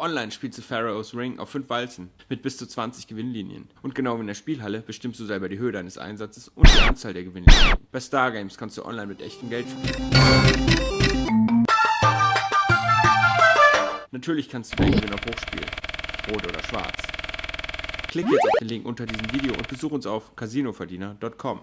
Online spielst du Pharaoh's Ring auf 5 Walzen mit bis zu 20 Gewinnlinien. Und genau wie in der Spielhalle bestimmst du selber die Höhe deines Einsatzes und die Anzahl der Gewinnlinien. Bei Stargames kannst du online mit echtem Geld spielen. Natürlich kannst du deinen Gewinn auch hochspielen. Rot oder schwarz. Klick jetzt auf den Link unter diesem Video und besuch uns auf casinoverdiener.com.